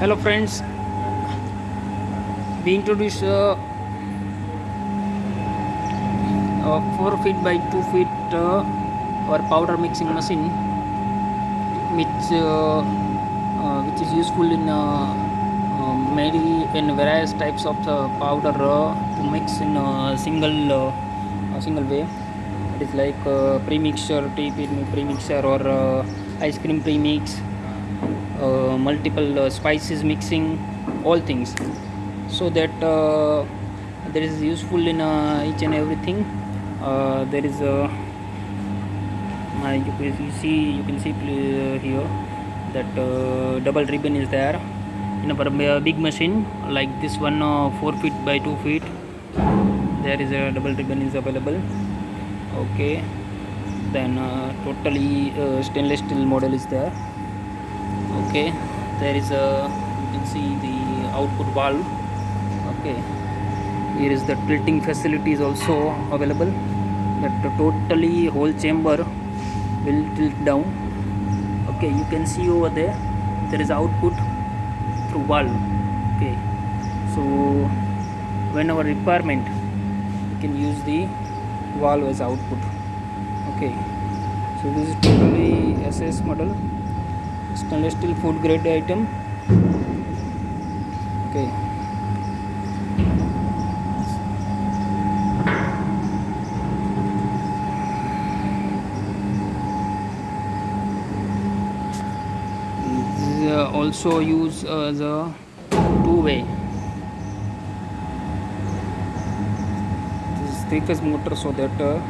hello friends. We introduce uh, a 4 feet by 2 feet uh, our powder mixing machine which uh, uh, which is useful in uh, uh, many in various types of powder uh, to mix in a single uh, a single way. It is like uh, pre-mixture tea pre-mixture or uh, ice cream pre-mix. uh, multiple uh, spices mixing all things. So that uh, that is useful in uh, each and everything. Uh, there is a uh, you, see you can see uh, here that uh, double ribbon is there in a big machine like this one uh, 4 feet by 2 feet. There is a double ribbon is available. Okay. Then uh, totally uh, stainless steel model is there okay there is a you can see the output valve. Okay here is the tilting facility is also available. That the totally whole chamber will tilt down. Okay you can see over there there is output through valve. Okay so whenever requirement you can use the valve as output. Okay so this is totally ss model stainless steel food grade item. Okay. Is, uh, also use as a two way this is three phase motor so that uh,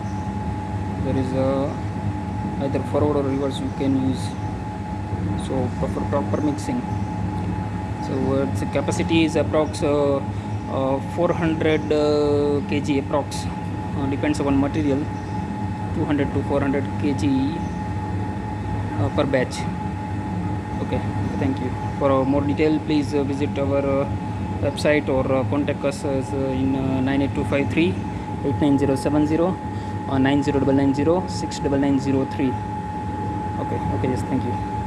there is a either forward or reverse you can use so for proper mixing. So uh, the capacity is approx uh, uh, 400 uh, kg approx. Uh, depends upon material. 200 to 400 kg uh, per batch. Okay thank you. For uh, more detail please uh, visit our uh, website or uh, contact us uh, in uh, 98253 89070 uh, 90990 69903 okay okay yes thank you